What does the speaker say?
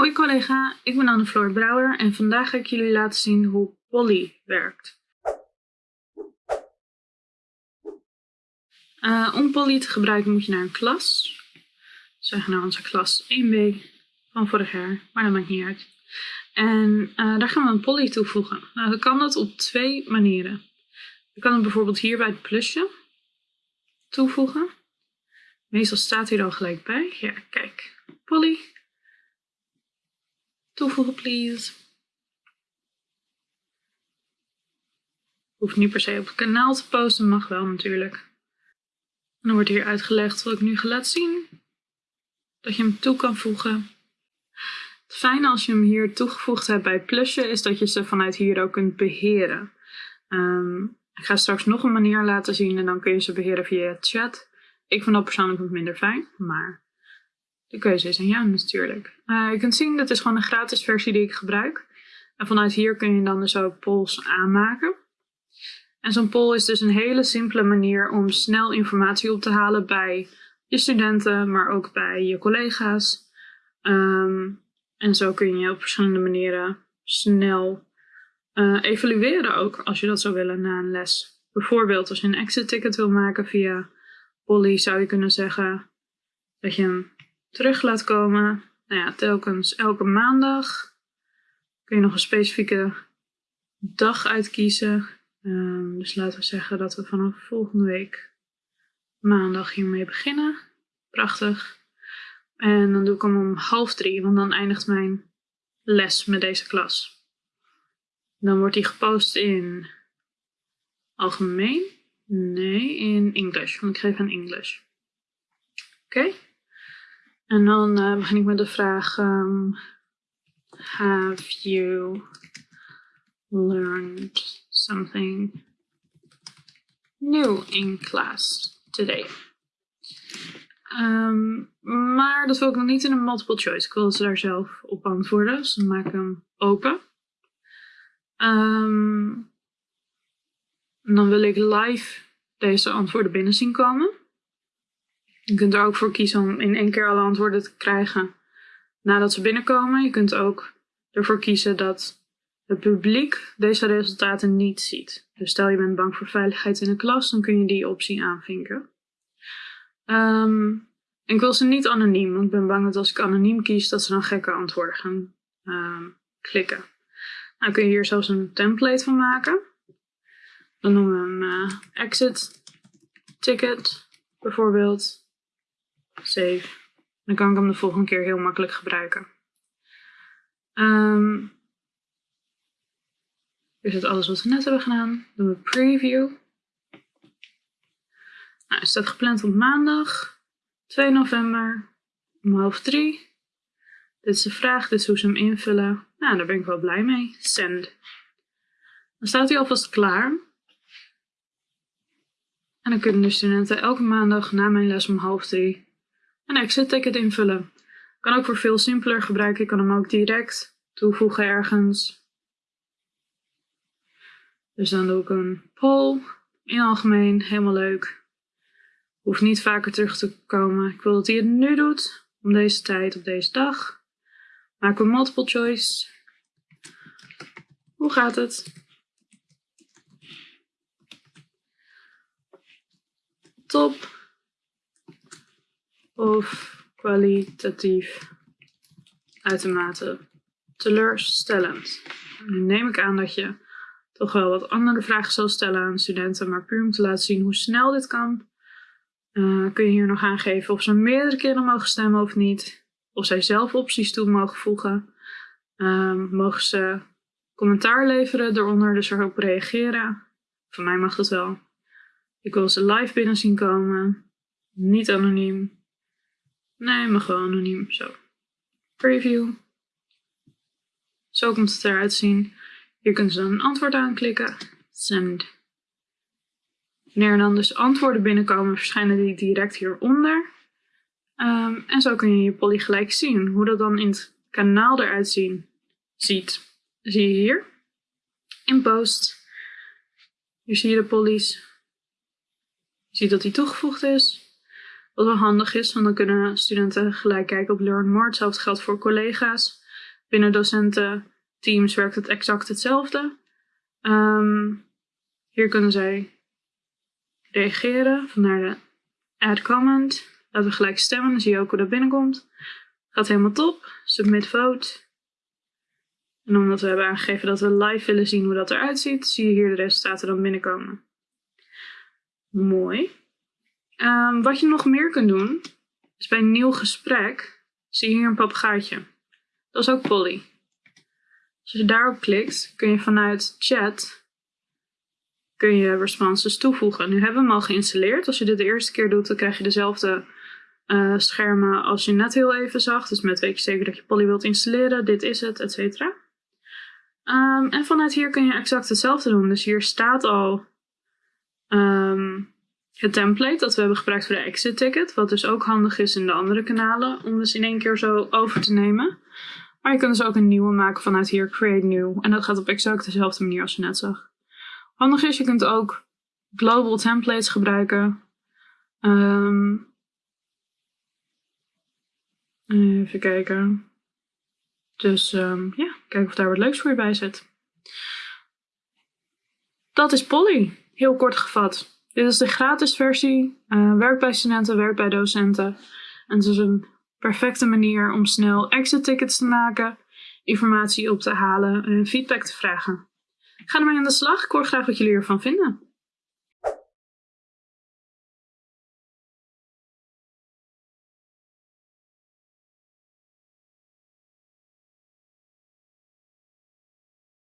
Hoi collega, ik ben Anne-Floor Brouwer en vandaag ga ik jullie laten zien hoe Polly werkt. Uh, om Polly te gebruiken moet je naar een klas. Zeggen naar onze klas 1b van vorig jaar, maar dat maakt niet uit. En uh, daar gaan we een Polly toevoegen. Nou, dan kan dat op twee manieren. Je kan het bijvoorbeeld hier bij het plusje toevoegen. Meestal staat hij er al gelijk bij. Ja, kijk. Polly. Toevoegen, please. Hoeft niet per se op het kanaal te posten, mag wel natuurlijk. En dan wordt hier uitgelegd wat ik nu ga laten zien. Dat je hem toe kan voegen. Het fijne als je hem hier toegevoegd hebt bij plusje is dat je ze vanuit hier ook kunt beheren. Um, ik ga straks nog een manier laten zien en dan kun je ze beheren via chat. Ik vind dat persoonlijk wat minder fijn, maar de keuze is aan jou natuurlijk. Uh, je kunt zien, dat is gewoon een gratis versie die ik gebruik. En vanuit hier kun je dan dus ook polls aanmaken. En zo'n poll is dus een hele simpele manier om snel informatie op te halen bij je studenten, maar ook bij je collega's. Um, en zo kun je op verschillende manieren snel uh, evalueren ook, als je dat zou willen na een les. Bijvoorbeeld als je een exit ticket wil maken via Polly, zou je kunnen zeggen dat je hem terug laat komen. Nou ja, telkens elke maandag kun je nog een specifieke dag uitkiezen. Um, dus laten we zeggen dat we vanaf volgende week maandag hiermee beginnen. Prachtig. En dan doe ik hem om half drie, want dan eindigt mijn les met deze klas. Dan wordt die gepost in algemeen. Nee, in English, want ik geef aan English. Oké. En dan uh, begin ik met de vraag: um, Have you learned something new in class today? Um, maar dat wil ik nog niet in een multiple choice. Ik wil ze daar zelf op antwoorden. Dus dan maak ik hem open. Um, dan wil ik live deze antwoorden binnen zien komen. Je kunt er ook voor kiezen om in één keer alle antwoorden te krijgen nadat ze binnenkomen. Je kunt ook ervoor kiezen dat het publiek deze resultaten niet ziet. Dus stel je bent bang voor veiligheid in de klas, dan kun je die optie aanvinken. Um, ik wil ze niet anoniem, want ik ben bang dat als ik anoniem kies, dat ze dan gekke antwoorden gaan um, klikken. Nou kun je hier zelfs een template van maken. Dan noemen we hem uh, exit ticket bijvoorbeeld. Save. Dan kan ik hem de volgende keer heel makkelijk gebruiken. Um, is het alles wat we net hebben gedaan. Doen we preview. Nou, het staat gepland op maandag 2 november om half drie. Dit is de vraag, dit is hoe ze hem invullen. Nou, daar ben ik wel blij mee. Send. Dan staat hij alvast klaar. En dan kunnen de studenten elke maandag na mijn les om half drie een exit ticket invullen. Kan ook voor veel simpeler gebruiken. Ik kan hem ook direct toevoegen ergens. Dus dan doe ik een poll in algemeen. Helemaal leuk. Hoeft niet vaker terug te komen. Ik wil dat hij het nu doet. Om deze tijd op deze dag. Maken we multiple choice. Hoe gaat het? Top of kwalitatief uitermate teleurstellend. Nu neem ik aan dat je toch wel wat andere vragen zal stellen aan studenten, maar puur om te laten zien hoe snel dit kan, uh, kun je hier nog aangeven of ze meerdere keren mogen stemmen of niet of zij zelf opties toe mogen voegen. Um, mogen ze commentaar leveren eronder, dus erop reageren. Voor mij mag dat wel. Ik wil ze live binnen zien komen. Niet anoniem. Nee, maar gewoon anoniem. Zo. Preview. Zo komt het eruit zien. Hier kunnen ze dan een antwoord aanklikken. Send. Wanneer dan dus antwoorden binnenkomen, verschijnen die direct hieronder. Um, en zo kun je je poly gelijk zien. Hoe dat dan in het kanaal eruit ziet, zie je hier. In post. Hier zie je de polys. Je ziet dat die toegevoegd is. Wat wel handig is, want dan kunnen studenten gelijk kijken op Learn More. Hetzelfde geldt voor collega's. Binnen docententeams werkt het exact hetzelfde. Ehm, hier kunnen zij reageren. Vandaar de add comment. Laten we gelijk stemmen. Dan zie je ook hoe dat binnenkomt. Gaat helemaal top. Submit vote. En omdat we hebben aangegeven dat we live willen zien hoe dat eruit ziet, zie je hier de resultaten dan binnenkomen. Mooi. Ehm, wat je nog meer kunt doen, is bij een nieuw gesprek, zie je hier een papegaaitje. Dat is ook Polly. Als je daarop klikt, kun je vanuit chat kun je responses toevoegen. Nu hebben we hem al geïnstalleerd. Als je dit de eerste keer doet, dan krijg je dezelfde uh, schermen als je net heel even zag. Dus met weet je zeker dat je Polly wilt installeren. Dit is het, et cetera. Um, en vanuit hier kun je exact hetzelfde doen. Dus hier staat al um, het template dat we hebben gebruikt voor de exit ticket. Wat dus ook handig is in de andere kanalen om dus in één keer zo over te nemen. Maar je kunt dus ook een nieuwe maken vanuit hier create new. En dat gaat op exact dezelfde manier als je net zag. Handig is, je kunt ook global templates gebruiken. Um, even kijken. Dus um, ja, kijken of daar wat leuks voor je bij zit. Dat is Polly, heel kort gevat. Dit is de gratis versie. Uh, werkt bij studenten, werkt bij docenten. En het is een perfecte manier om snel exit tickets te maken, informatie op te halen en feedback te vragen. Ga ermee aan de slag. Ik hoor graag wat jullie ervan vinden.